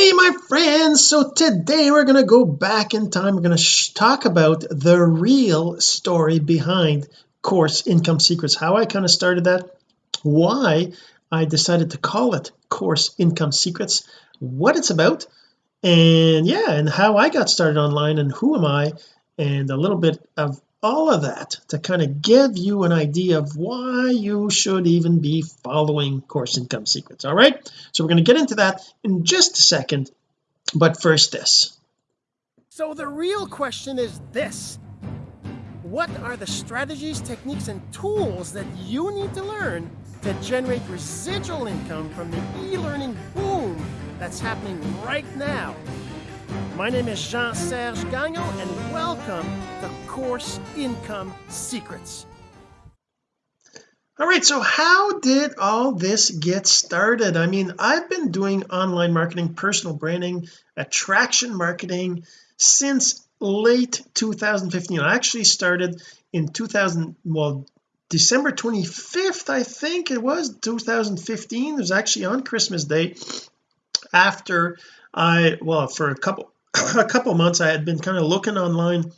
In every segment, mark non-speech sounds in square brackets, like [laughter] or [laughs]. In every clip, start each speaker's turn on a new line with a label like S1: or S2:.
S1: hey my friends. So today we're to go back in time. We're to talk about the real story behind course income secrets. How I kind of started that why I decided to call it course income secrets what it's about and yeah and how I got started online and who am I and a little bit of all of that to kind of give you an idea of why you should even be following course income secrets all right? So we're going to get into that in just a second but first this.
S2: So the real question is this. What are the strategies techniques and tools that you need to learn to generate residual income from the e-learning boom that's happening right now my name is Jean-Serge Gagnon and welcome to Course Income Secrets.
S1: All right, so how did all this get started? I mean, I've been doing online marketing, personal branding, attraction marketing since late 2015. I actually started in 2000, well, December 25th, I think it was 2015. It was actually on Christmas Day after I, well, for a couple a couple months I had been kind of looking online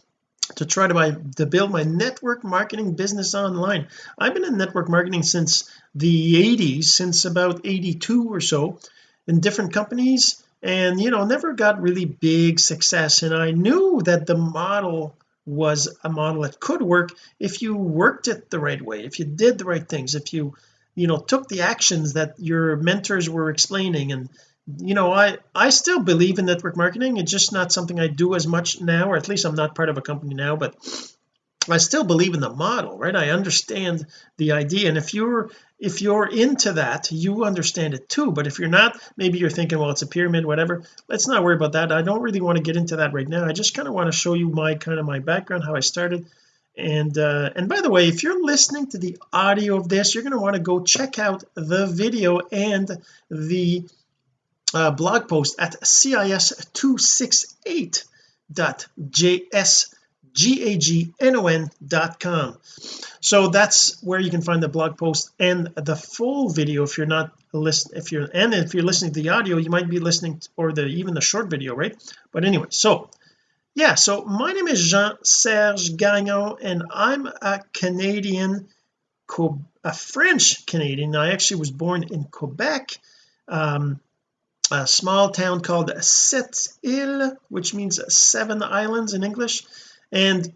S1: to try to buy to build my network marketing business online. I've been in network marketing since the 80s since about 82 or so in different companies and you know never got really big success. And I knew that the model was a model that could work if you worked it the right way if you did the right things if you you know took the actions that your mentors were explaining and you know I I still believe in network marketing. It's just not something I do as much now or at least I'm not part of a company now but I still believe in the model right? I understand the idea. And if you're if you're into that you understand it too. But if you're not maybe you're thinking well it's a pyramid whatever. Let's not worry about that. I don't really want to get into that right now. I just kind of want to show you my kind of my background how I started. And uh and by the way if you're listening to the audio of this you're going to want to go check out the video and the uh, blog post at cis268.jsgagnon.com so that's where you can find the blog post and the full video. If you're not listen if you're and if you're listening to the audio you might be listening to, or the even the short video right? But anyway so yeah so my name is Jean-Serge Gagnon and I'm a Canadian a French Canadian. I actually was born in Quebec um, a small town called Sept Îles which means seven islands in English. And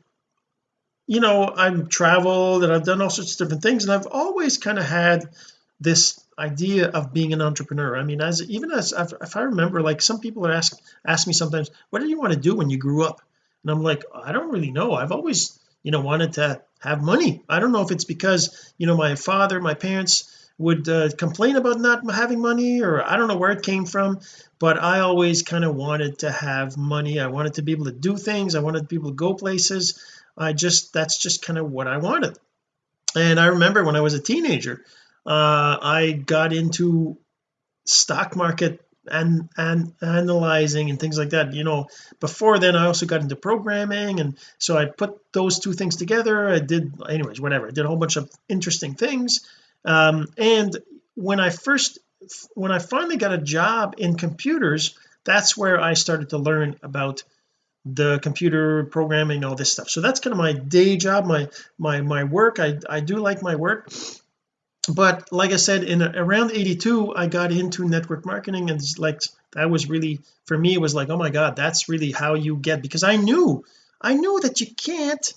S1: you know I've traveled and I've done all sorts of different things and I've always kind of had this idea of being an entrepreneur. I mean as even as if I remember like some people ask ask me sometimes what did you want to do when you grew up? And I'm like I don't really know. I've always you know wanted to have money. I don't know if it's because you know my father my parents would uh, complain about not having money or I don't know where it came from but I always kind of wanted to have money. I wanted to be able to do things. I wanted people to go places. I just that's just kind of what I wanted. And I remember when I was a teenager uh, I got into stock market and and analyzing and things like that. You know before then I also got into programming and so I put those two things together. I did anyways whatever. I did a whole bunch of interesting things um, and when I first when I finally got a job in computers that's where I started to learn about the computer programming all this stuff. So that's kind of my day job my my my work. I I do like my work. But like I said in around 82 I got into network marketing and like that was really for me it was like oh my god that's really how you get because I knew I knew that you can't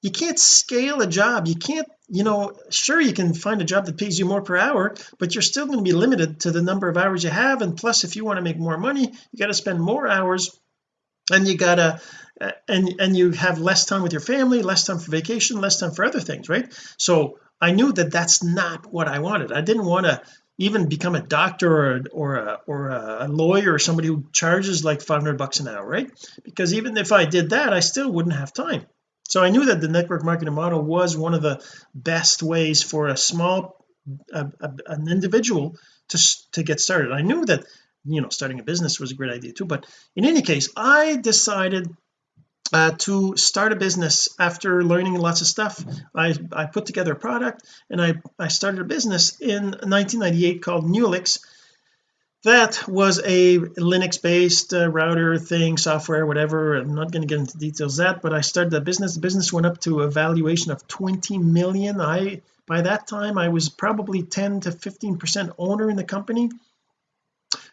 S1: you can't scale a job. You can't you know sure you can find a job that pays you more per hour but you're still going to be limited to the number of hours you have. And plus if you want to make more money you got to spend more hours and you gotta uh, and and you have less time with your family less time for vacation less time for other things right? So I knew that that's not what I wanted. I didn't want to even become a doctor or or a, or a lawyer or somebody who charges like 500 bucks an hour right? Because even if I did that I still wouldn't have time so I knew that the network marketing model was one of the best ways for a small a, a, an individual to to get started. I knew that you know starting a business was a great idea too but in any case I decided uh, to start a business after learning lots of stuff. I I put together a product and I I started a business in 1998 called Newlix that was a Linux based uh, router thing software whatever. I'm not going to get into details that but I started the business. The business went up to a valuation of 20 million. I by that time I was probably 10 to 15 percent owner in the company.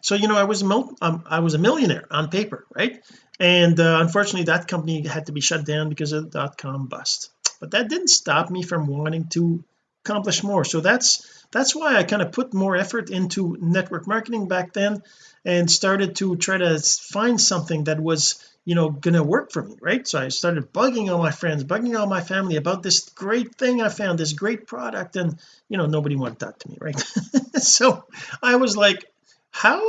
S1: So you know I was um, I was a millionaire on paper right? And uh, unfortunately that company had to be shut down because of the dot-com bust. But that didn't stop me from wanting to accomplish more. So that's that's why I kind of put more effort into network marketing back then and started to try to find something that was you know gonna work for me right? So I started bugging all my friends bugging all my family about this great thing I found this great product and you know nobody wanted that to me right? [laughs] So I was like how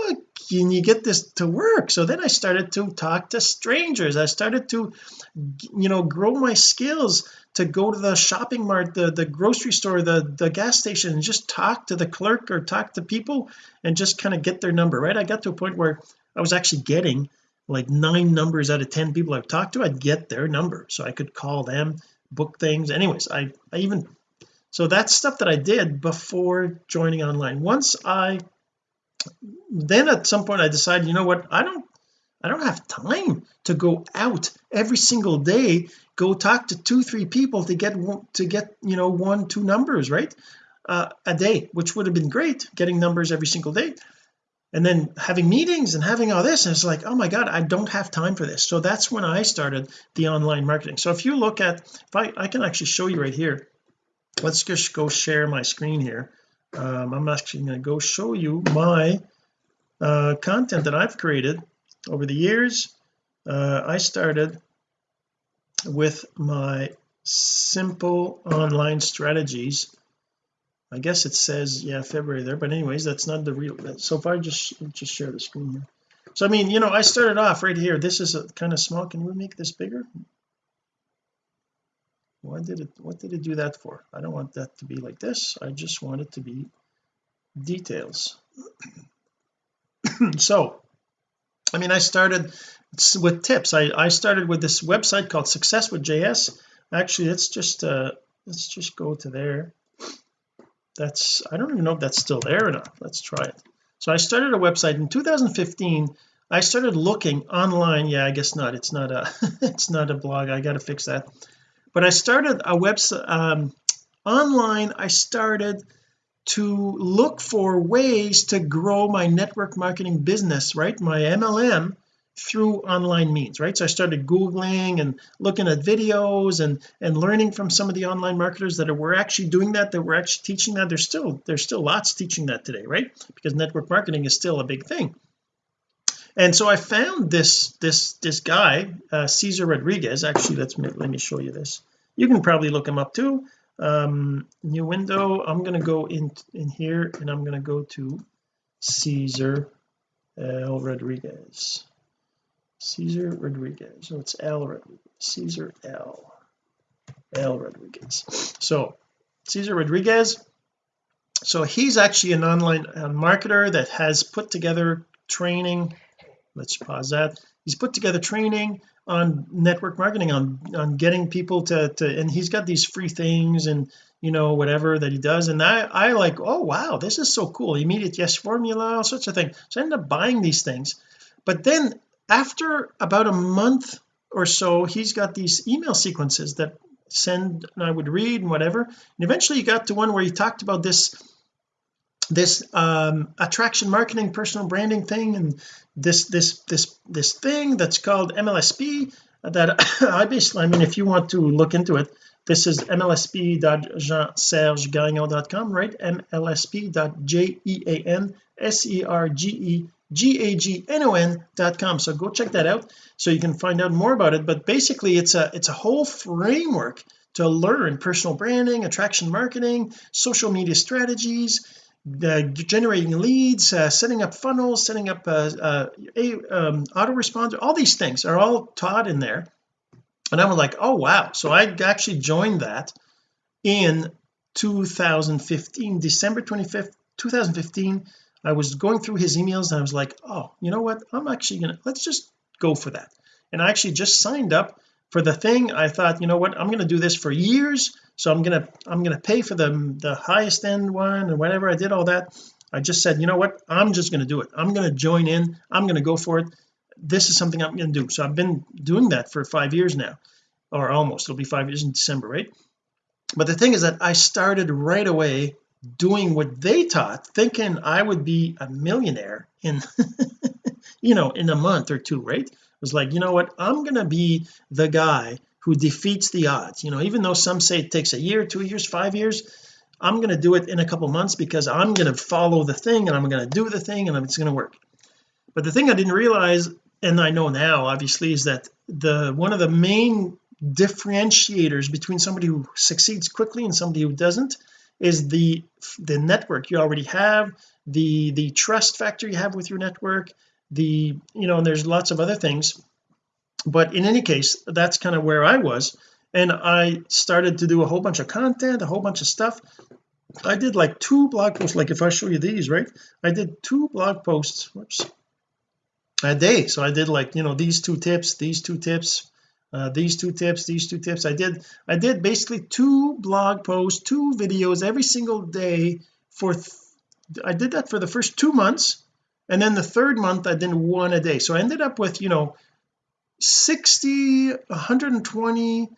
S1: can you get this to work? So then I started to talk to strangers. I started to you know grow my skills to go to the shopping mart the the grocery store the the gas station and just talk to the clerk or talk to people and just kind of get their number right? I got to a point where I was actually getting like nine numbers out of ten people I've talked to. I'd get their number so I could call them book things. Anyways I I even so that's stuff that I did before joining online. Once I then at some point I decided you know what? I don't I don't have time to go out every single day go talk to two three people to get to get you know one two numbers right? Uh, a day which would have been great getting numbers every single day. And then having meetings and having all this and it's like oh my god I don't have time for this. So that's when I started the online marketing. So if you look at if I, I can actually show you right here. Let's just go share my screen here. Um, I'm actually going to go show you my uh, content that I've created over the years uh, I started with my simple online strategies. I guess it says yeah February there but anyways that's not the real so I just just share the screen here. So I mean you know I started off right here. This is a kind of small. Can we make this bigger? Why did it what did it do that for? I don't want that to be like this. I just want it to be details. [clears throat] So I mean I started with tips. I, I started with this website called success with JS actually let's just uh let's just go to there. That's I don't even know if that's still there or not. Let's try it. So I started a website in 2015 I started looking online. Yeah I guess not. It's not a [laughs] it's not a blog. I got to fix that. But I started a website um, online. I started to look for ways to grow my network marketing business right? My MLM through online means right? So I started googling and looking at videos and and learning from some of the online marketers that are, were actually doing that that were actually teaching that. There's still there's still lots teaching that today right? Because network marketing is still a big thing. And so I found this this this guy uh, Cesar Rodriguez. Actually let's let me show you this. You can probably look him up too um new window I'm to go in in here and I'm to go to Caesar L. Rodriguez. Caesar Rodriguez. So it's L. Rodriguez. Cesar L. L. Rodriguez. So Caesar Rodriguez. So he's actually an online marketer that has put together training. Let's pause that he's put together training on network marketing on on getting people to to and he's got these free things and you know whatever that he does. And I I like oh wow this is so cool. Immediate yes formula all sorts of things. So I ended up buying these things. But then after about a month or so he's got these email sequences that send and I would read and whatever. And eventually he got to one where he talked about this this um attraction marketing personal branding thing. And this this this this thing that's called MLSP that [coughs] I basically I mean if you want to look into it this is mlsp.jeansergegagnon.com right? Mlsp.j-e-a-n-s-e-r-g-e-g-a-g-n-o-n.com so go check that out so you can find out more about it. But basically it's a it's a whole framework to learn personal branding attraction marketing social media strategies generating leads uh, setting up funnels setting up uh, uh a um, autoresponder all these things are all taught in there. And I was like oh wow. So I actually joined that in 2015 December 25th 2015 I was going through his emails and I was like oh you know what? I'm actually gonna let's just go for that. And I actually just signed up for the thing. I thought you know what? I'm to do this for years so I'm gonna I'm gonna pay for the the highest end one and whatever I did all that. I just said you know what? I'm just to do it. I'm to join in. I'm to go for it. This is something I'm to do. So I've been doing that for five years now or almost. It'll be five years in December right? But the thing is that I started right away doing what they taught thinking I would be a millionaire in [laughs] you know in a month or two right? It was like you know what? I'm gonna be the guy who defeats the odds. You know even though some say it takes a year two years five years I'm going to do it in a couple months because I'm going to follow the thing and I'm going to do the thing and it's going to work. But the thing I didn't realize and I know now obviously is that the one of the main differentiators between somebody who succeeds quickly and somebody who doesn't is the the network you already have the the trust factor you have with your network the you know and there's lots of other things but in any case that's kind of where I was. And I started to do a whole bunch of content a whole bunch of stuff. I did like two blog posts like if I show you these right? I did two blog posts whoops a day. So I did like you know these two tips these two tips uh, these two tips these two tips. I did I did basically two blog posts two videos every single day for I did that for the first two months. And then the third month I did one a day. So I ended up with you know 60 120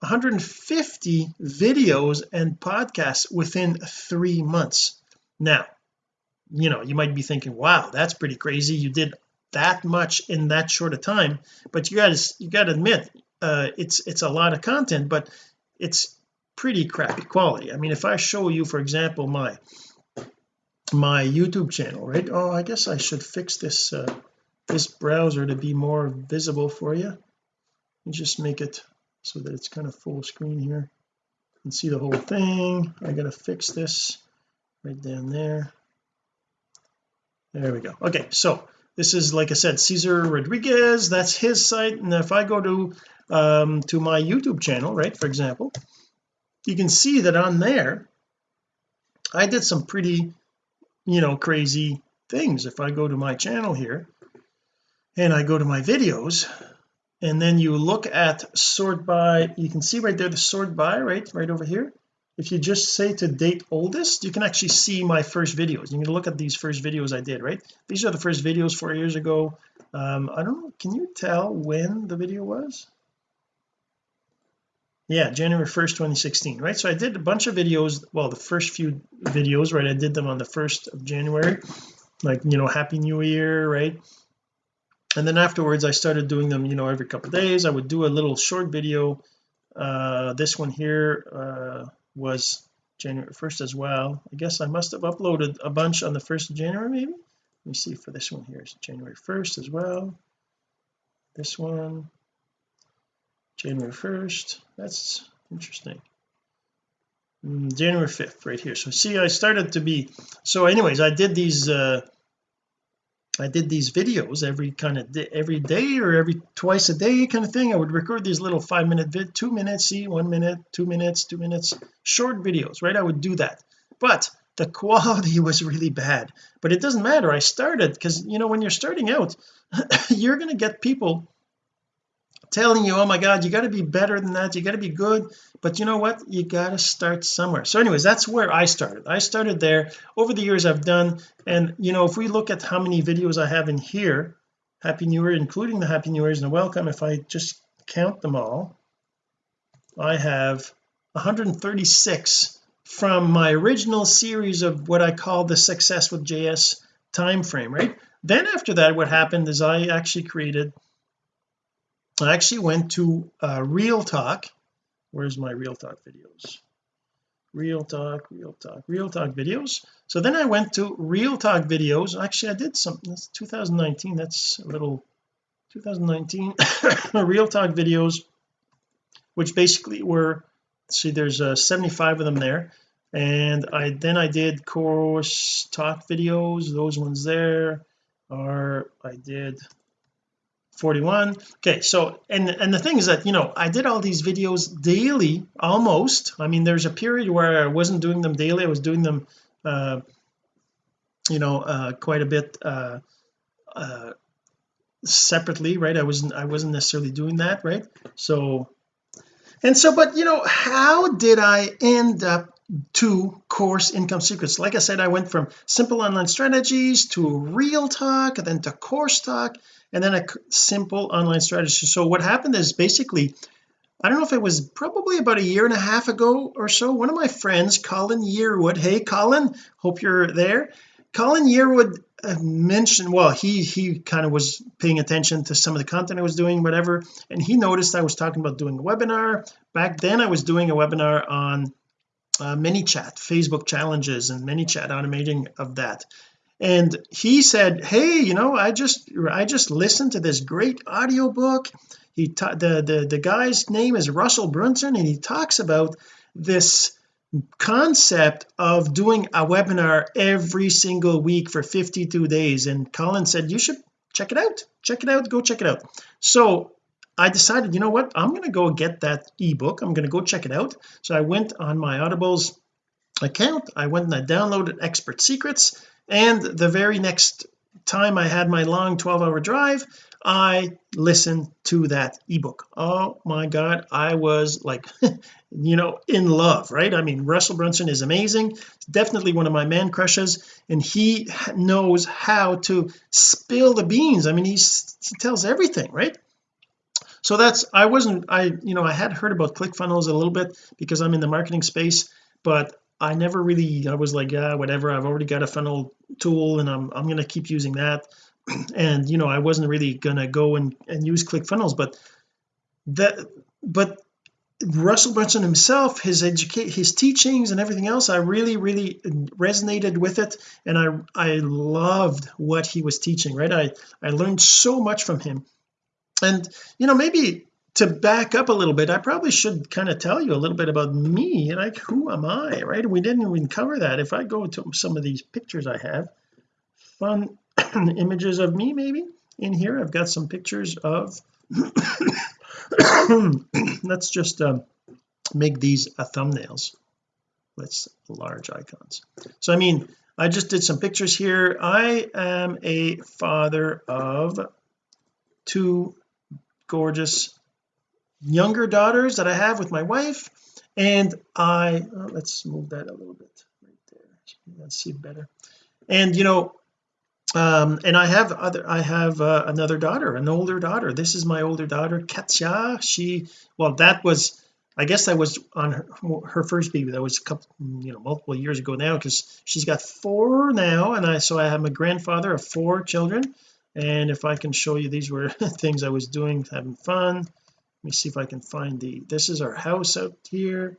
S1: 150 videos and podcasts within three months. Now you know you might be thinking wow that's pretty crazy. You did that much in that short of time. But you guys you got to admit uh it's it's a lot of content but it's pretty crappy quality. I mean if I show you for example my my YouTube channel right? Oh I guess I should fix this uh this browser to be more visible for you. And just make it so that it's kind of full screen here. And see the whole thing. I gotta fix this right down there. There we go. Okay so this is like I said Cesar Rodriguez. That's his site. And if I go to um to my YouTube channel right for example you can see that on there I did some pretty you know crazy things. If I go to my channel here and I go to my videos and then you look at sort by you can see right there the sort by right right over here. If you just say to date oldest you can actually see my first videos. You can look at these first videos I did right? These are the first videos four years ago. Um I don't know can you tell when the video was? Yeah January 1st 2016 right? So I did a bunch of videos well the first few videos right? I did them on the 1st of January like you know happy new year right and then afterwards I started doing them you know every couple days. I would do a little short video. Uh this one here uh was January 1st as well. I guess I must have uploaded a bunch on the 1st of January maybe? Let me see for this one here it's January 1st as well. This one January 1st that's interesting. Mm, January 5th right here. So see I started to be so anyways I did these uh I did these videos every kind of every day or every twice a day kind of thing. I would record these little five minute vid two minutes see one minute two minutes two minutes short videos right? I would do that. But the [laughs] quality was really bad. But it doesn't matter. I started because you know when you're starting out [laughs] you're going to get people telling you oh my god you got to be better than that. You got to be good. But you know what? You got to start somewhere. So anyways that's where I started. I started there over the years I've done. And you know if we look at how many videos I have in here happy new year including the happy new year's and welcome if I just count them all I have 136 from my original series of what I call the success with JS time frame right? Then after that what happened is I actually created I actually went to uh, real talk. Where's my real talk videos? Real talk real talk real talk videos. So then I went to real talk videos. Actually I did something that's 2019 that's a little 2019 [coughs] real talk videos which basically were see there's uh, 75 of them there. And I then I did course talk videos. Those ones there are I did 41 okay so and and the thing is that you know I did all these videos daily almost. I mean there's a period where I wasn't doing them daily I was doing them uh you know uh quite a bit uh uh separately right? I wasn't I wasn't necessarily doing that right? So and so but you know how did I end up to course income secrets. Like I said I went from simple online strategies to real talk then to course talk and then a simple online strategy. So what happened is basically I don't know if it was probably about a year and a half ago or so one of my friends Colin Yearwood hey Colin hope you're there. Colin Yearwood uh, mentioned well he he kind of was paying attention to some of the content I was doing whatever and he noticed I was talking about doing a webinar. Back then I was doing a webinar on uh, ManyChat Facebook challenges and ManyChat automating of that. And he said hey you know I just I just listened to this great audio book he the the the guy's name is Russell Brunson and he talks about this concept of doing a webinar every single week for 52 days. And Colin said you should check it out. Check it out. Go check it out. So I decided you know what? I'm going to go get that ebook. I'm going to go check it out. So I went on my audibles account. I went and I downloaded expert secrets. And the very next time I had my long 12 hour drive I listened to that ebook. Oh my god I was like [laughs] you know in love right? I mean Russell Brunson is amazing. Definitely one of my man crushes. And he knows how to spill the beans. I mean he tells everything right so that's I wasn't I you know I had heard about ClickFunnels a little bit because I'm in the marketing space but I never really I was like yeah whatever I've already got a funnel tool and I'm I'm to keep using that. [clears throat] And you know I wasn't really gonna go and, and use ClickFunnels but that but Russell Brunson himself his educate his teachings and everything else I really really resonated with it. And I I loved what he was teaching right? I I learned so much from him and you know maybe to back up a little bit I probably should kind of tell you a little bit about me like who am I right? We didn't even cover that. If I go to some of these pictures I have fun [coughs] images of me maybe in here I've got some pictures of [coughs] let's just um, make these a thumbnails let's large icons. So I mean I just did some pictures here. I am a father of two gorgeous younger daughters that I have with my wife. And I oh, let's move that a little bit right there. Let's see better. And you know um and I have other I have uh, another daughter an older daughter. This is my older daughter Katya. She well that was I guess that was on her, her first baby. That was a couple you know multiple years ago now because she's got four now. And I so I am a grandfather of four children and if I can show you these were [laughs] things I was doing having fun. Let me see if I can find the this is our house out here.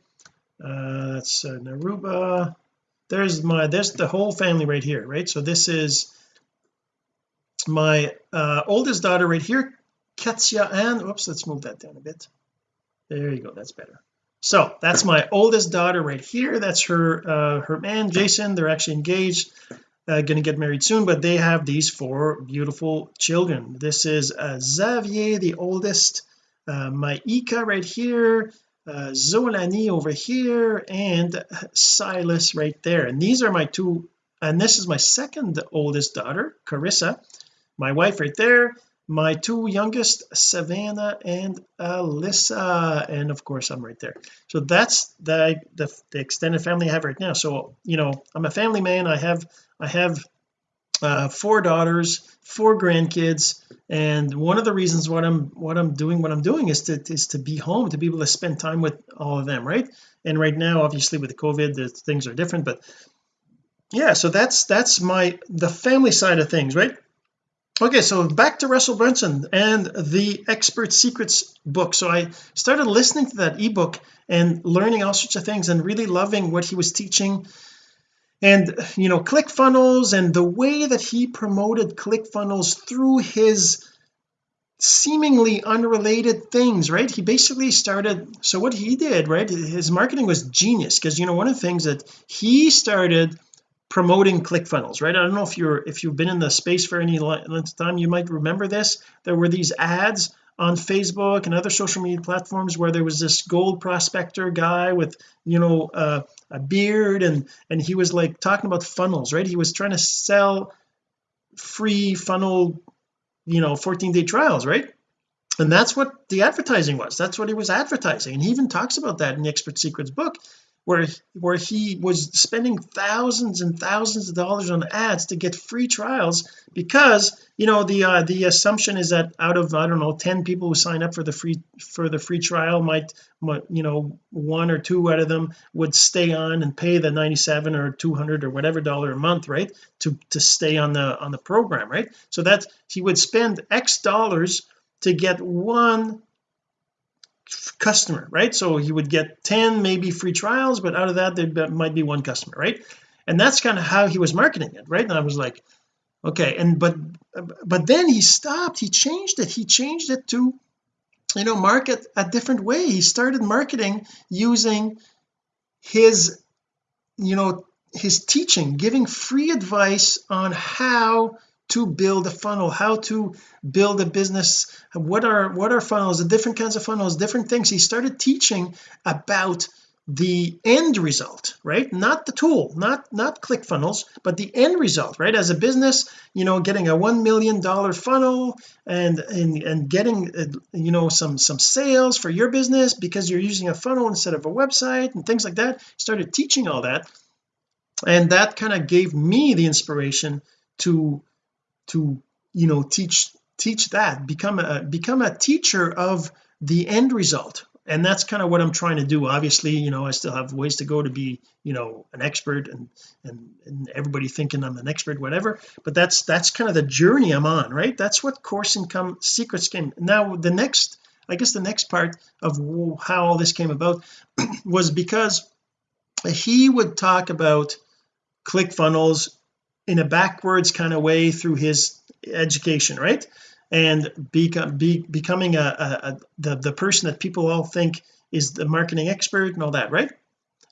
S1: Uh that's uh, Naruba. There's my there's the whole family right here right? So this is my uh oldest daughter right here Katya and oops let's move that down a bit. There you go that's better. So that's my oldest daughter right here. That's her uh her man Jason. They're actually engaged uh, going to get married soon but they have these four beautiful children. This is uh, Xavier the oldest uh, my Ika right here uh, Zolani over here and Silas right there. And these are my two and this is my second oldest daughter Carissa my wife right there my two youngest Savannah and Alyssa and of course I'm right there. So that's the, the the extended family I have right now. So you know I'm a family man. I have I have uh, four daughters four grandkids and one of the reasons what I'm what I'm doing what I'm doing is to is to be home to be able to spend time with all of them right? And right now obviously with the COVID the things are different but yeah so that's that's my the family side of things right okay so back to Russell Brunson and the expert secrets book. So I started listening to that ebook and learning all sorts of things and really loving what he was teaching. And you know ClickFunnels and the way that he promoted ClickFunnels through his seemingly unrelated things right? He basically started so what he did right his marketing was genius because you know one of the things that he started promoting ClickFunnels right? I don't know if you're if you've been in the space for any length of time you might remember this. There were these ads on Facebook and other social media platforms where there was this gold prospector guy with you know uh, a beard and and he was like talking about funnels right? He was trying to sell free funnel you know 14 day trials right? And that's what the advertising was. That's what he was advertising. And he even talks about that in the expert secrets book where where he was spending thousands and thousands of dollars on ads to get free trials because you know the uh, the assumption is that out of I don't know 10 people who sign up for the free for the free trial might, might you know one or two out of them would stay on and pay the 97 or 200 or whatever dollar a month right to to stay on the on the program right? So that he would spend x dollars to get one customer right? So he would get 10 maybe free trials but out of that there might be one customer right? And that's kind of how he was marketing it right? And I was like okay and but but then he stopped he changed it he changed it to you know market a different way he started marketing using his you know his teaching giving free advice on how to build a funnel how to build a business. What are what are funnels? The different kinds of funnels different things. He started teaching about the end result right? Not the tool not not ClickFunnels but the end result right? As a business you know getting a one million dollar funnel and and and getting uh, you know some some sales for your business because you're using a funnel instead of a website and things like that. Started teaching all that. And that kind of gave me the inspiration to to you know teach teach that. Become a become a teacher of the end result. And that's kind of what I'm trying to do. Obviously you know I still have ways to go to be you know an expert and and, and everybody thinking I'm an expert whatever. But that's that's kind of the journey I'm on right? That's what course income secrets came now the next I guess the next part of how all this came about [clears throat] was because he would talk about ClickFunnels in a backwards kind of way through his education right? And become be, becoming a, a, a, the the person that people all think is the marketing expert and all that right?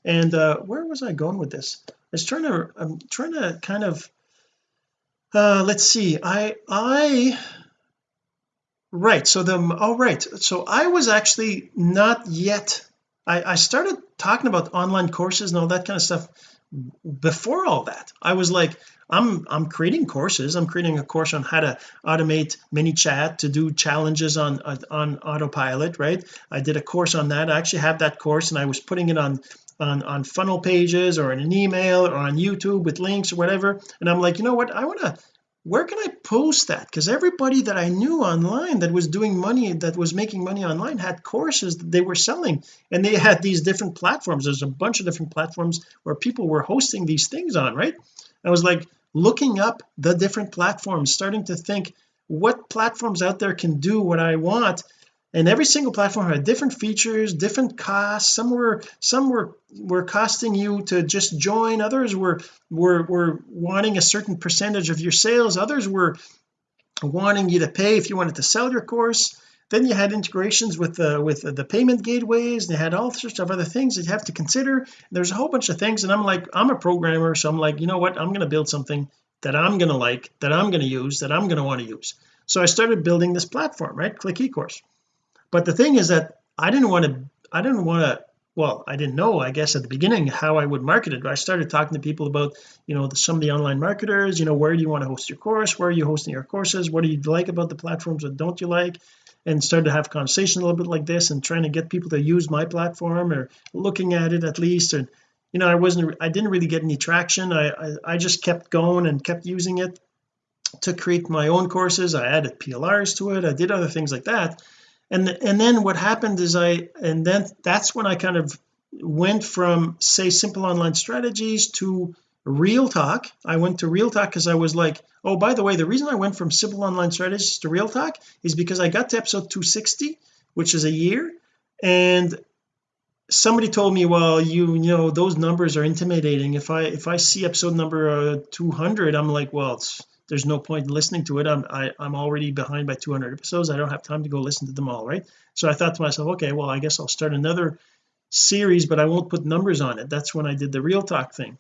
S1: And uh where was I going with this? I was trying to I'm trying to kind of uh let's see I I right so the all right so I was actually not yet I I started talking about online courses and all that kind of stuff before all that I was like I'm I'm creating courses. I'm creating a course on how to automate mini ManyChat to do challenges on uh, on autopilot right? I did a course on that. I actually have that course and I was putting it on on on funnel pages or in an email or on YouTube with links or whatever. And I'm like you know what? I want to where can I post that? Because everybody that I knew online that was doing money that was making money online had courses that they were selling. And they had these different platforms. There's a bunch of different platforms where people were hosting these things on right? I was like looking up the different platforms starting to think what platforms out there can do what I want and every single platform had different features different costs. Some were some were were costing you to just join. Others were were were wanting a certain percentage of your sales. Others were wanting you to pay if you wanted to sell your course. Then you had integrations with the with the payment gateways. They had all sorts of other things that you have to consider. There's a whole bunch of things and I'm like I'm a programmer so I'm like you know what? I'm going to build something that I'm going to like that I'm going to use that I'm going to want to use. So I started building this platform right? Click ecourse but the thing is that I didn't want to I didn't want to well I didn't know I guess at the beginning how I would market it. I started talking to people about you know the, some of the online marketers you know where do you want to host your course? Where are you hosting your courses? What do you like about the platforms what don't you like? And started to have conversation a little bit like this and trying to get people to use my platform or looking at it at least. And you know I wasn't I didn't really get any traction. I, I I, just kept going and kept using it to create my own courses. I added PLRs to it. I did other things like that and and then what happened is I and then that's when I kind of went from say simple online strategies to real talk. I went to real talk because I was like oh by the way the reason I went from simple online strategies to real talk is because I got to episode 260 which is a year and somebody told me well you you know those numbers are intimidating. If I if I see episode number uh, 200 I'm like well there's no point in listening to it. I'm I, am i am already behind by 200 episodes. I don't have time to go listen to them all right? So I thought to myself okay well I guess I'll start another series but I won't put numbers on it. That's when I did the real talk thing.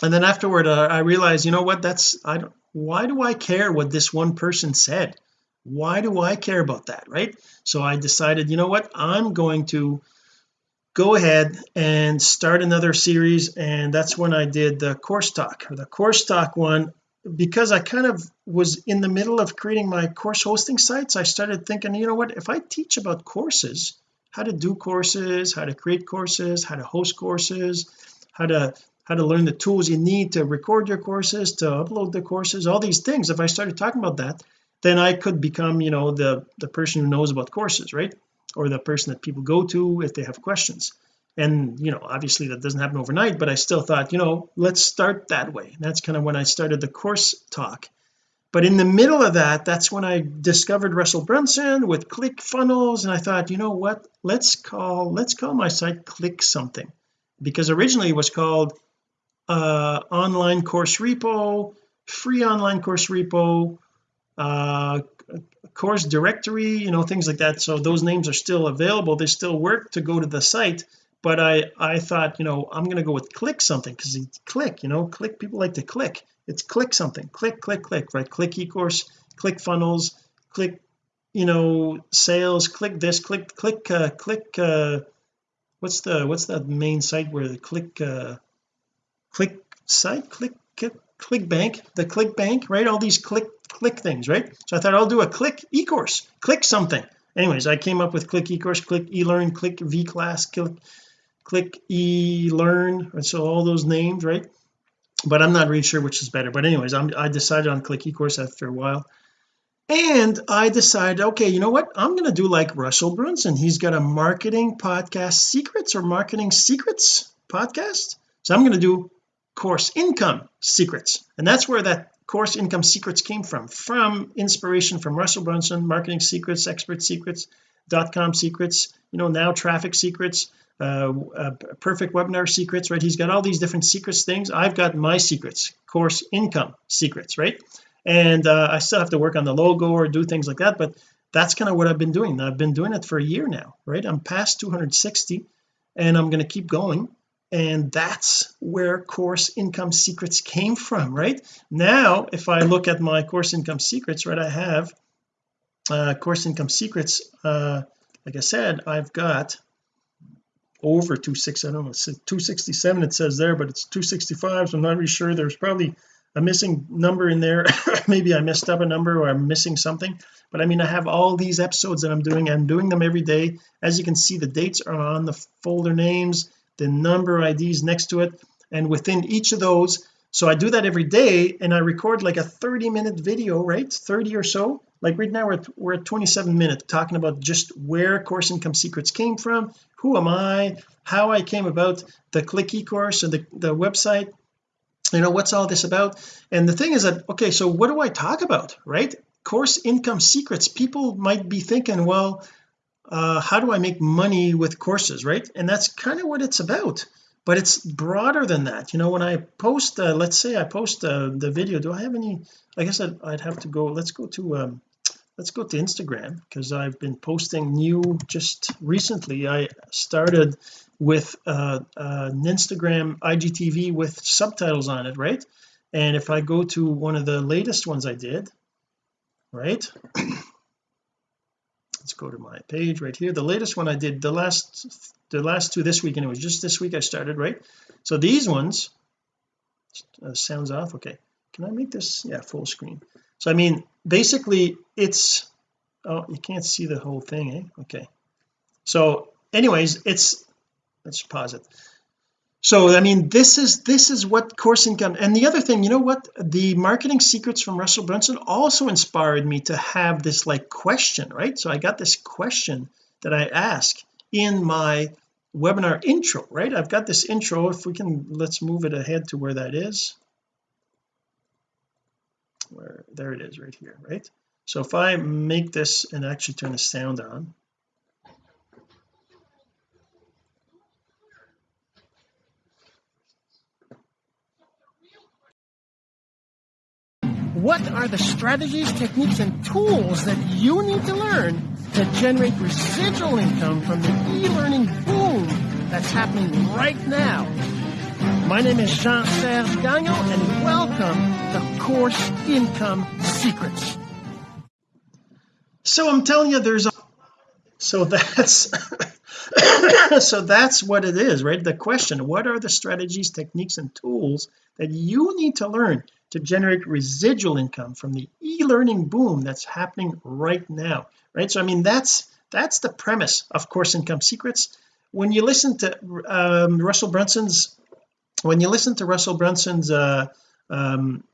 S1: And then afterward uh, I realized you know what? That's I don't why do I care what this one person said? Why do I care about that right? So I decided you know what? I'm going to go ahead and start another series and that's when I did the course talk. The course talk one because I kind of was in the middle of creating my course hosting sites I started thinking you know what if I teach about courses how to do courses how to create courses how to host courses how to how to learn the tools you need to record your courses to upload the courses all these things if I started talking about that then I could become you know the the person who knows about courses right? Or the person that people go to if they have questions and you know obviously that doesn't happen overnight but I still thought you know let's start that way. And that's kind of when I started the course talk. But in the middle of that that's when I discovered Russell Brunson with ClickFunnels and I thought you know what? Let's call let's call my site click something. Because originally it was called uh online course repo free online course repo uh course directory you know things like that. So those names are still available. They still work to go to the site but I I thought you know I'm going to go with click something because it's click you know click people like to click. It's click something. Click click click right? Click ecourse click funnels click you know sales click this click click uh click uh what's the what's that main site where the click uh click site? Click click ClickBank? The ClickBank right? All these click click things right? So I thought I'll do a click e-course click something. Anyways I came up with click e-course click e-learn click v-class click click e-learn and so all those names right? But I'm not really sure which is better. But anyways I'm, I decided on click eCourse after a while. And I decided okay you know what? I'm going to do like Russell Brunson. He's got a marketing podcast secrets or marketing secrets podcast? So I'm going to do course income secrets. And that's where that course income secrets came from from inspiration from Russell Brunson marketing secrets expert secrets dot com secrets you know now traffic secrets uh, uh, perfect webinar secrets right? He's got all these different secrets things. I've got my secrets course income secrets right? And uh, I still have to work on the logo or do things like that but that's kind of what I've been doing. I've been doing it for a year now right? I'm past 260 and I'm going to keep going. And that's where course income secrets came from right? Now if I look at my course income secrets right I have uh course income secrets uh like I said I've got over 26 I don't know 267 it says there but it's 265 so I'm not really sure. There's probably a missing number in there. [laughs] Maybe I messed up a number or I'm missing something. But I mean I have all these episodes that I'm doing I'm doing them every day. As you can see the dates are on the folder names the number IDs next to it. And within each of those so I do that every day and I record like a 30 minute video right? 30 or so. Like right now we're at, we're at 27 minutes talking about just where course income secrets came from who am I how I came about the click e-course and the, the website you know what's all this about? And the thing is that okay so what do I talk about right? Course income secrets people might be thinking well uh how do I make money with courses right? And that's kind of what it's about but it's broader than that. You know when I post uh, let's say I post uh, the video do I have any I guess I'd, I'd have to go let's go to um let's go to Instagram because I've been posting new just recently I started with uh, uh, an Instagram IGTV with subtitles on it right? And if I go to one of the latest ones I did right let's go to my page right here. The latest one I did the last the last two this week and it was just this week I started right? So these ones uh, sounds off? Okay. Can I make this? Yeah full screen. So I mean basically it's oh you can't see the whole thing eh? Okay. So anyways it's let's pause it so I mean this is this is what course income and the other thing you know what? The marketing secrets from Russell Brunson also inspired me to have this like question right? So I got this question that I ask in my webinar intro right? I've got this intro. If we can let's move it ahead to where that is. Where there it is right here right? So if I make this and actually turn the sound on
S2: What are the strategies, techniques, and tools that you need to learn to generate residual income from the e-learning boom that's happening right now? My name is Jean-Serge Gagnon, and welcome to Course Income Secrets.
S1: so I'm telling you there's a so that's [coughs] so that's what it is right? The question what are the strategies techniques and tools that you need to learn to generate residual income from the e-learning boom that's happening right now right? So I mean that's that's the premise of course income secrets. When you listen to um, Russell Brunson's when you listen to Russell Brunson's uh, um,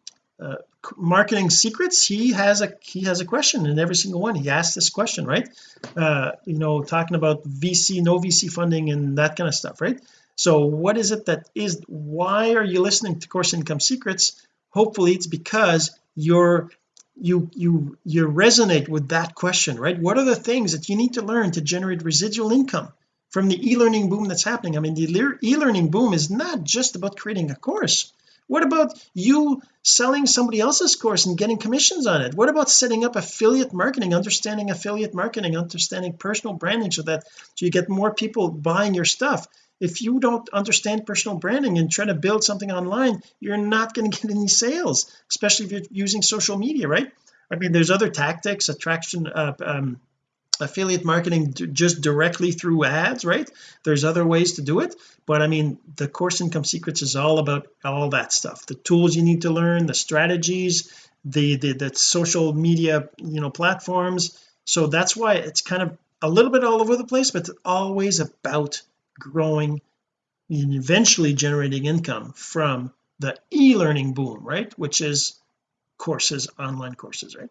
S1: uh, marketing secrets he has a he has a question in every single one. He asks this question right? Uh, you know talking about VC no VC funding and that kind of stuff right? So what is it that is why are you listening to course income secrets? Hopefully it's because you're you you you resonate with that question right? What are the things that you need to learn to generate residual income from the e-learning boom that's happening? I mean the e-learning boom is not just about creating a course what about you selling somebody else's course and getting commissions on it? What about setting up affiliate marketing understanding affiliate marketing understanding personal branding so that so you get more people buying your stuff? If you don't understand personal branding and try to build something online you're not going to get any sales especially if you're using social media right? I mean there's other tactics attraction uh, um, affiliate marketing just directly through ads right? There's other ways to do it but I mean the course income secrets is all about all that stuff. The tools you need to learn the strategies the the, the social media you know platforms. So that's why it's kind of a little bit all over the place but always about growing and eventually generating income from the e-learning boom right? Which is courses online courses right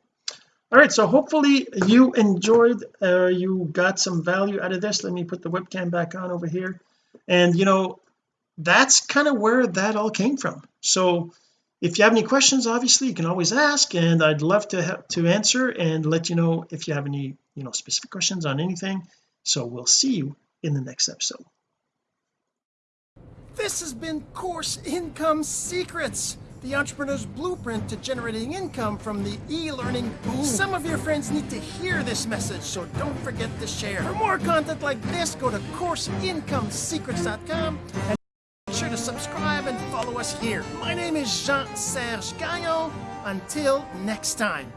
S1: all right so hopefully you enjoyed uh, you got some value out of this. Let me put the webcam back on over here. And you know that's kind of where that all came from. So if you have any questions obviously you can always ask and I'd love to have to answer and let you know if you have any you know specific questions on anything. So we'll see you in the next episode.
S2: This has been Course Income Secrets, the entrepreneur's blueprint to generating income from the e-learning boom. Some of your friends need to hear this message, so don't forget to share. For more content like this, go to CourseIncomeSecrets.com and be sure to subscribe and follow us here. My name is Jean-Serge Gagnon. Until next time.